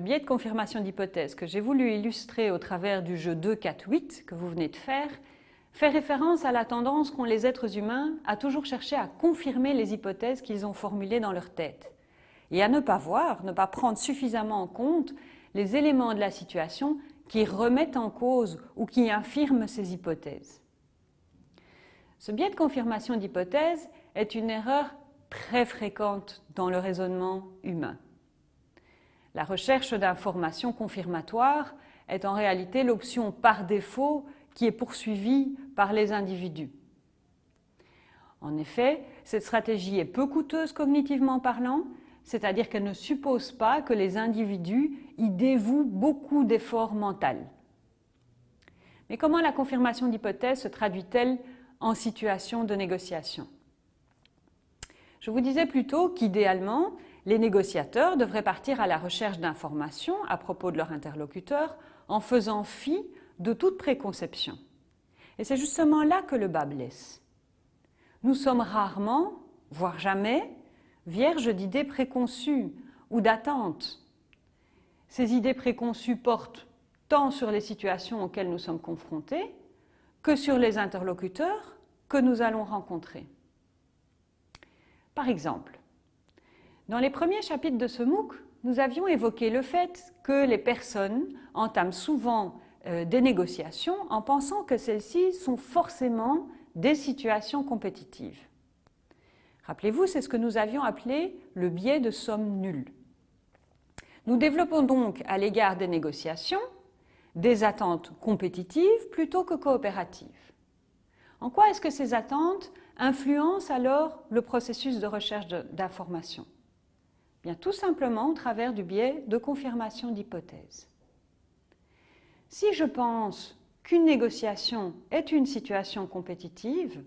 Le biais de confirmation d'hypothèse que j'ai voulu illustrer au travers du jeu 2, 4, 8 que vous venez de faire fait référence à la tendance qu'ont les êtres humains à toujours chercher à confirmer les hypothèses qu'ils ont formulées dans leur tête et à ne pas voir, ne pas prendre suffisamment en compte les éléments de la situation qui remettent en cause ou qui infirment ces hypothèses. Ce biais de confirmation d'hypothèse est une erreur très fréquente dans le raisonnement humain. La recherche d'informations confirmatoires est en réalité l'option par défaut qui est poursuivie par les individus. En effet, cette stratégie est peu coûteuse cognitivement parlant, c'est-à-dire qu'elle ne suppose pas que les individus y dévouent beaucoup d'efforts mentaux. Mais comment la confirmation d'hypothèse se traduit-elle en situation de négociation? Je vous disais plutôt qu'idéalement, les négociateurs devraient partir à la recherche d'informations à propos de leur interlocuteur en faisant fi de toute préconception. Et c'est justement là que le bas blesse. Nous sommes rarement, voire jamais, vierges d'idées préconçues ou d'attentes. Ces idées préconçues portent tant sur les situations auxquelles nous sommes confrontés que sur les interlocuteurs que nous allons rencontrer. Par exemple, dans les premiers chapitres de ce MOOC, nous avions évoqué le fait que les personnes entament souvent euh, des négociations en pensant que celles-ci sont forcément des situations compétitives. Rappelez-vous, c'est ce que nous avions appelé le biais de somme nulle. Nous développons donc à l'égard des négociations des attentes compétitives plutôt que coopératives. En quoi est-ce que ces attentes influencent alors le processus de recherche d'informations Bien, tout simplement au travers du biais de confirmation d'hypothèses. Si je pense qu'une négociation est une situation compétitive,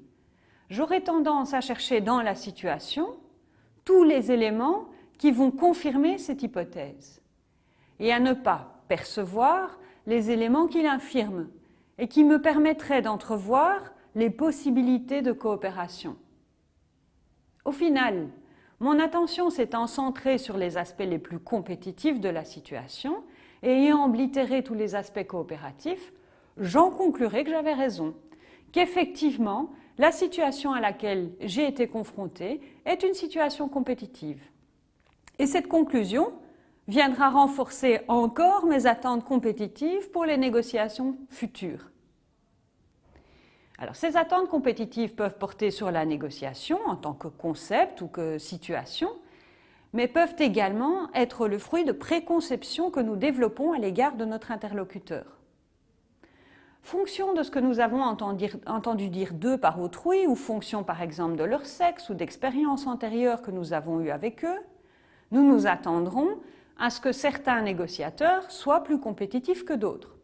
j'aurai tendance à chercher dans la situation tous les éléments qui vont confirmer cette hypothèse et à ne pas percevoir les éléments qui l'infirment et qui me permettraient d'entrevoir les possibilités de coopération. Au final, mon attention s'étant centrée sur les aspects les plus compétitifs de la situation et ayant oblitéré tous les aspects coopératifs, j'en conclurai que j'avais raison, qu'effectivement, la situation à laquelle j'ai été confrontée est une situation compétitive. Et cette conclusion viendra renforcer encore mes attentes compétitives pour les négociations futures. Alors, ces attentes compétitives peuvent porter sur la négociation en tant que concept ou que situation, mais peuvent également être le fruit de préconceptions que nous développons à l'égard de notre interlocuteur. Fonction de ce que nous avons entendu, dire d'eux par autrui, ou fonction par exemple de leur sexe ou d'expériences antérieures que nous avons eues avec eux, nous nous attendrons à ce que certains négociateurs soient plus compétitifs que d'autres.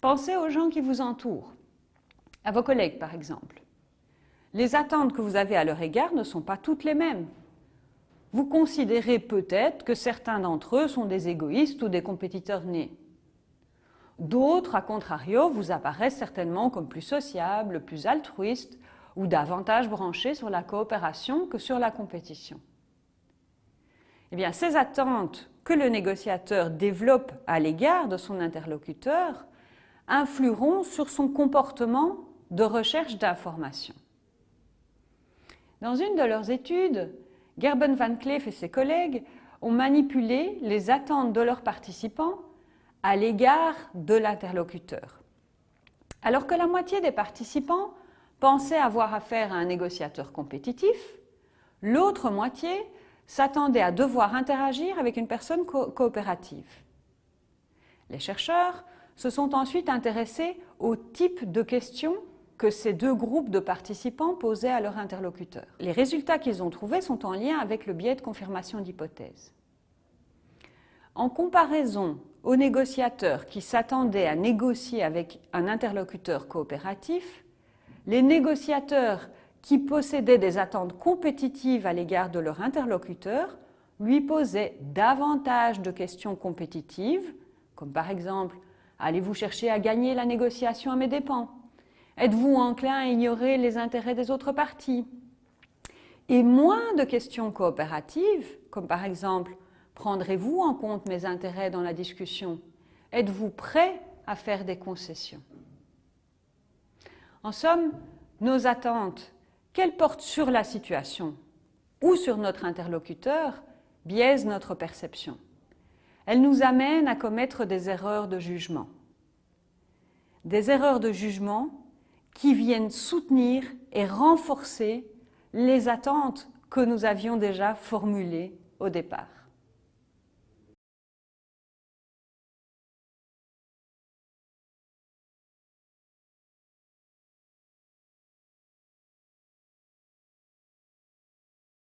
Pensez aux gens qui vous entourent à vos collègues par exemple. Les attentes que vous avez à leur égard ne sont pas toutes les mêmes. Vous considérez peut-être que certains d'entre eux sont des égoïstes ou des compétiteurs nés. D'autres, à contrario, vous apparaissent certainement comme plus sociables, plus altruistes ou davantage branchés sur la coopération que sur la compétition. Eh bien, ces attentes que le négociateur développe à l'égard de son interlocuteur influeront sur son comportement de recherche d'informations. Dans une de leurs études, Gerben van Cleef et ses collègues ont manipulé les attentes de leurs participants à l'égard de l'interlocuteur. Alors que la moitié des participants pensaient avoir affaire à un négociateur compétitif, l'autre moitié s'attendait à devoir interagir avec une personne coopérative. Les chercheurs se sont ensuite intéressés au type de questions que ces deux groupes de participants posaient à leur interlocuteur. Les résultats qu'ils ont trouvés sont en lien avec le biais de confirmation d'hypothèse. En comparaison aux négociateurs qui s'attendaient à négocier avec un interlocuteur coopératif, les négociateurs qui possédaient des attentes compétitives à l'égard de leur interlocuteur lui posaient davantage de questions compétitives, comme par exemple « Allez-vous chercher à gagner la négociation à mes dépens ?» Êtes-vous enclin à ignorer les intérêts des autres parties? Et moins de questions coopératives, comme par exemple Prendrez-vous en compte mes intérêts dans la discussion? Êtes-vous prêt à faire des concessions? En somme, nos attentes, qu'elles portent sur la situation ou sur notre interlocuteur, biaisent notre perception. Elles nous amènent à commettre des erreurs de jugement. Des erreurs de jugement qui viennent soutenir et renforcer les attentes que nous avions déjà formulées au départ.